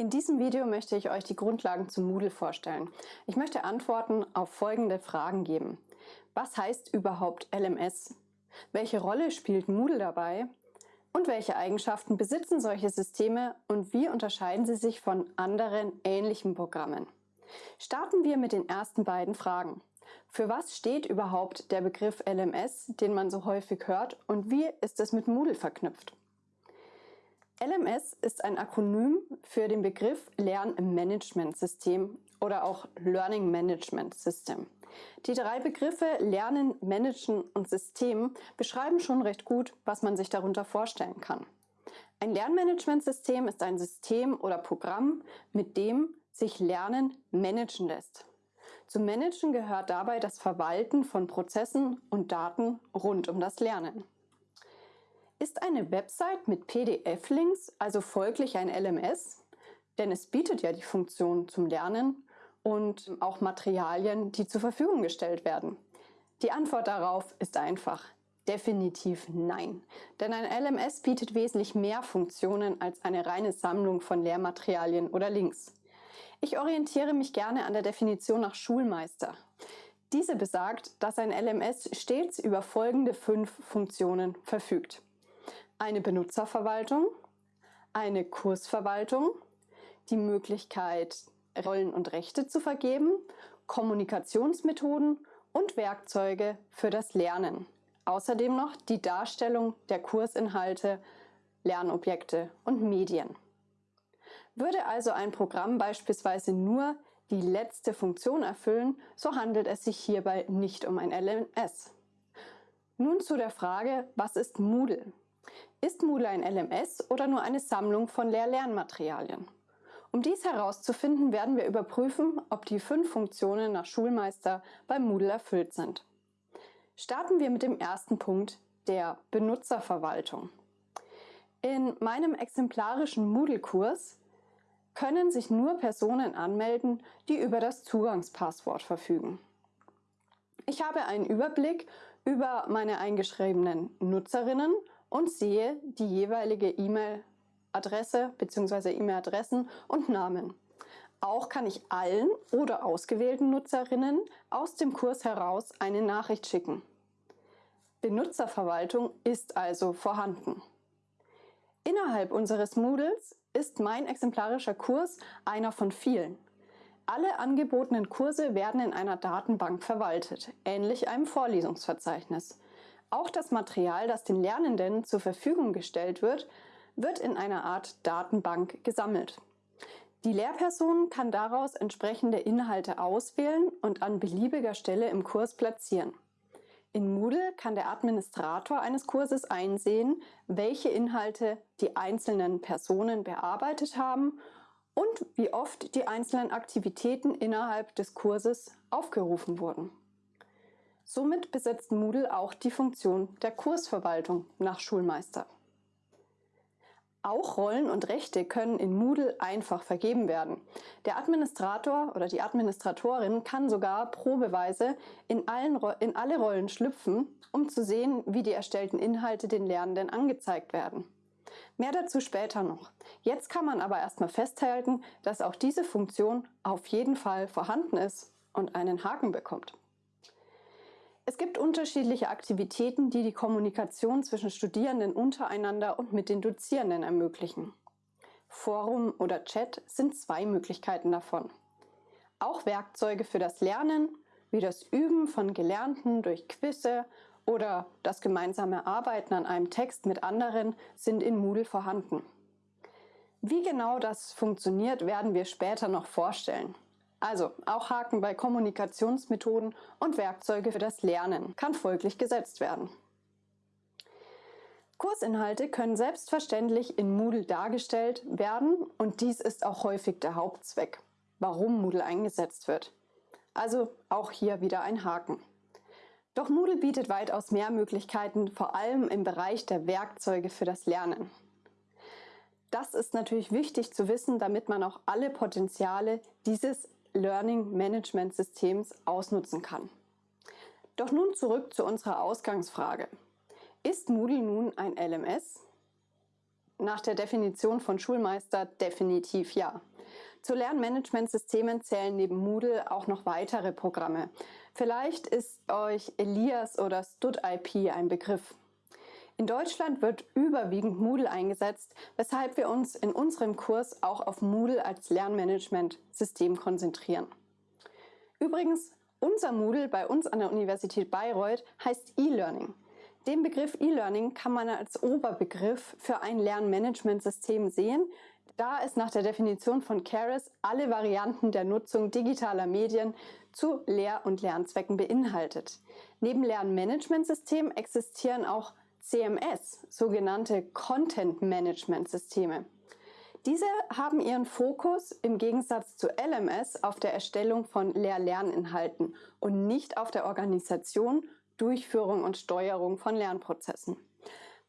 In diesem Video möchte ich euch die Grundlagen zu Moodle vorstellen. Ich möchte Antworten auf folgende Fragen geben. Was heißt überhaupt LMS? Welche Rolle spielt Moodle dabei? Und welche Eigenschaften besitzen solche Systeme und wie unterscheiden sie sich von anderen ähnlichen Programmen? Starten wir mit den ersten beiden Fragen. Für was steht überhaupt der Begriff LMS, den man so häufig hört, und wie ist es mit Moodle verknüpft? LMS ist ein Akronym für den Begriff Lernmanagementsystem oder auch Learning Management System. Die drei Begriffe Lernen, Managen und System beschreiben schon recht gut, was man sich darunter vorstellen kann. Ein Lernmanagementsystem ist ein System oder Programm, mit dem sich Lernen managen lässt. Zum Managen gehört dabei das Verwalten von Prozessen und Daten rund um das Lernen. Ist eine Website mit PDF-Links also folglich ein LMS? Denn es bietet ja die Funktion zum Lernen und auch Materialien, die zur Verfügung gestellt werden. Die Antwort darauf ist einfach. Definitiv nein. Denn ein LMS bietet wesentlich mehr Funktionen als eine reine Sammlung von Lehrmaterialien oder Links. Ich orientiere mich gerne an der Definition nach Schulmeister. Diese besagt, dass ein LMS stets über folgende fünf Funktionen verfügt eine Benutzerverwaltung, eine Kursverwaltung, die Möglichkeit, Rollen und Rechte zu vergeben, Kommunikationsmethoden und Werkzeuge für das Lernen. Außerdem noch die Darstellung der Kursinhalte, Lernobjekte und Medien. Würde also ein Programm beispielsweise nur die letzte Funktion erfüllen, so handelt es sich hierbei nicht um ein LMS. Nun zu der Frage, was ist Moodle? Ist Moodle ein LMS oder nur eine Sammlung von Lehr-Lernmaterialien? Um dies herauszufinden, werden wir überprüfen, ob die fünf Funktionen nach Schulmeister bei Moodle erfüllt sind. Starten wir mit dem ersten Punkt, der Benutzerverwaltung. In meinem exemplarischen Moodle-Kurs können sich nur Personen anmelden, die über das Zugangspasswort verfügen. Ich habe einen Überblick über meine eingeschriebenen Nutzerinnen und sehe die jeweilige E-Mail-Adresse bzw. E-Mail-Adressen und Namen. Auch kann ich allen oder ausgewählten Nutzerinnen aus dem Kurs heraus eine Nachricht schicken. Benutzerverwaltung ist also vorhanden. Innerhalb unseres Moodles ist mein exemplarischer Kurs einer von vielen. Alle angebotenen Kurse werden in einer Datenbank verwaltet, ähnlich einem Vorlesungsverzeichnis. Auch das Material, das den Lernenden zur Verfügung gestellt wird, wird in einer Art Datenbank gesammelt. Die Lehrperson kann daraus entsprechende Inhalte auswählen und an beliebiger Stelle im Kurs platzieren. In Moodle kann der Administrator eines Kurses einsehen, welche Inhalte die einzelnen Personen bearbeitet haben und wie oft die einzelnen Aktivitäten innerhalb des Kurses aufgerufen wurden. Somit besitzt Moodle auch die Funktion der Kursverwaltung nach Schulmeister. Auch Rollen und Rechte können in Moodle einfach vergeben werden. Der Administrator oder die Administratorin kann sogar probeweise in, allen, in alle Rollen schlüpfen, um zu sehen, wie die erstellten Inhalte den Lernenden angezeigt werden. Mehr dazu später noch. Jetzt kann man aber erstmal festhalten, dass auch diese Funktion auf jeden Fall vorhanden ist und einen Haken bekommt. Es gibt unterschiedliche Aktivitäten, die die Kommunikation zwischen Studierenden untereinander und mit den Dozierenden ermöglichen. Forum oder Chat sind zwei Möglichkeiten davon. Auch Werkzeuge für das Lernen, wie das Üben von Gelernten durch Quizze oder das gemeinsame Arbeiten an einem Text mit anderen sind in Moodle vorhanden. Wie genau das funktioniert, werden wir später noch vorstellen. Also auch Haken bei Kommunikationsmethoden und Werkzeuge für das Lernen kann folglich gesetzt werden. Kursinhalte können selbstverständlich in Moodle dargestellt werden und dies ist auch häufig der Hauptzweck, warum Moodle eingesetzt wird. Also auch hier wieder ein Haken. Doch Moodle bietet weitaus mehr Möglichkeiten, vor allem im Bereich der Werkzeuge für das Lernen. Das ist natürlich wichtig zu wissen, damit man auch alle Potenziale dieses Learning Management Systems ausnutzen kann. Doch nun zurück zu unserer Ausgangsfrage. Ist Moodle nun ein LMS? Nach der Definition von Schulmeister definitiv ja. Zu Lernmanagementsystemen zählen neben Moodle auch noch weitere Programme. Vielleicht ist euch Elias oder StudIP ein Begriff. In Deutschland wird überwiegend Moodle eingesetzt, weshalb wir uns in unserem Kurs auch auf Moodle als Lernmanagementsystem konzentrieren. Übrigens, unser Moodle bei uns an der Universität Bayreuth heißt E-Learning. Den Begriff E-Learning kann man als Oberbegriff für ein Lernmanagementsystem sehen, da es nach der Definition von Keras alle Varianten der Nutzung digitaler Medien zu Lehr- und Lernzwecken beinhaltet. Neben Lernmanagementsystemen existieren auch CMS, sogenannte Content Management Systeme. Diese haben ihren Fokus im Gegensatz zu LMS auf der Erstellung von Lehr-Lerninhalten und nicht auf der Organisation, Durchführung und Steuerung von Lernprozessen.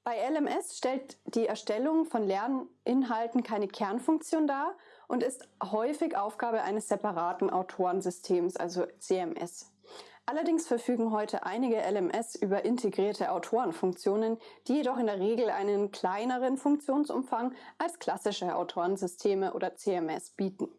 Bei LMS stellt die Erstellung von Lerninhalten keine Kernfunktion dar und ist häufig Aufgabe eines separaten Autorensystems, also CMS. Allerdings verfügen heute einige LMS über integrierte Autorenfunktionen, die jedoch in der Regel einen kleineren Funktionsumfang als klassische Autorensysteme oder CMS bieten.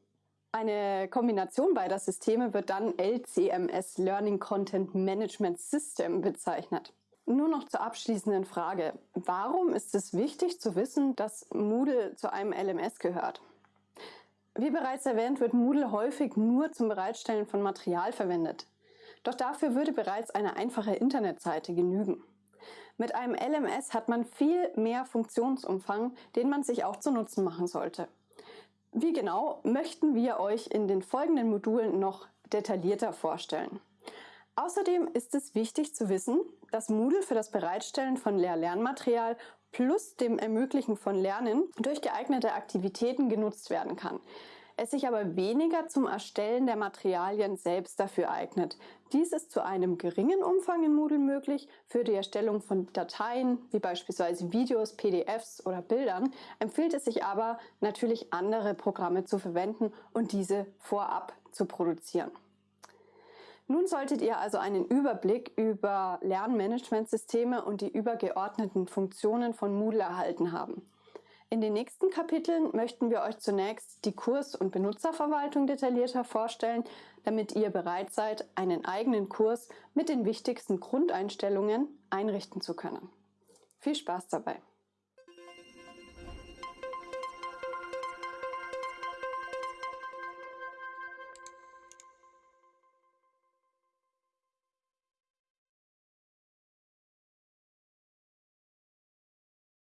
Eine Kombination beider Systeme wird dann LCMS Learning Content Management System bezeichnet. Nur noch zur abschließenden Frage. Warum ist es wichtig zu wissen, dass Moodle zu einem LMS gehört? Wie bereits erwähnt, wird Moodle häufig nur zum Bereitstellen von Material verwendet. Doch dafür würde bereits eine einfache Internetseite genügen. Mit einem LMS hat man viel mehr Funktionsumfang, den man sich auch zu Nutzen machen sollte. Wie genau möchten wir euch in den folgenden Modulen noch detaillierter vorstellen. Außerdem ist es wichtig zu wissen, dass Moodle für das Bereitstellen von Lehr-Lernmaterial plus dem Ermöglichen von Lernen durch geeignete Aktivitäten genutzt werden kann es sich aber weniger zum Erstellen der Materialien selbst dafür eignet. Dies ist zu einem geringen Umfang in Moodle möglich. Für die Erstellung von Dateien, wie beispielsweise Videos, PDFs oder Bildern, empfiehlt es sich aber natürlich andere Programme zu verwenden und diese vorab zu produzieren. Nun solltet ihr also einen Überblick über Lernmanagementsysteme und die übergeordneten Funktionen von Moodle erhalten haben. In den nächsten Kapiteln möchten wir euch zunächst die Kurs- und Benutzerverwaltung detaillierter vorstellen, damit ihr bereit seid, einen eigenen Kurs mit den wichtigsten Grundeinstellungen einrichten zu können. Viel Spaß dabei!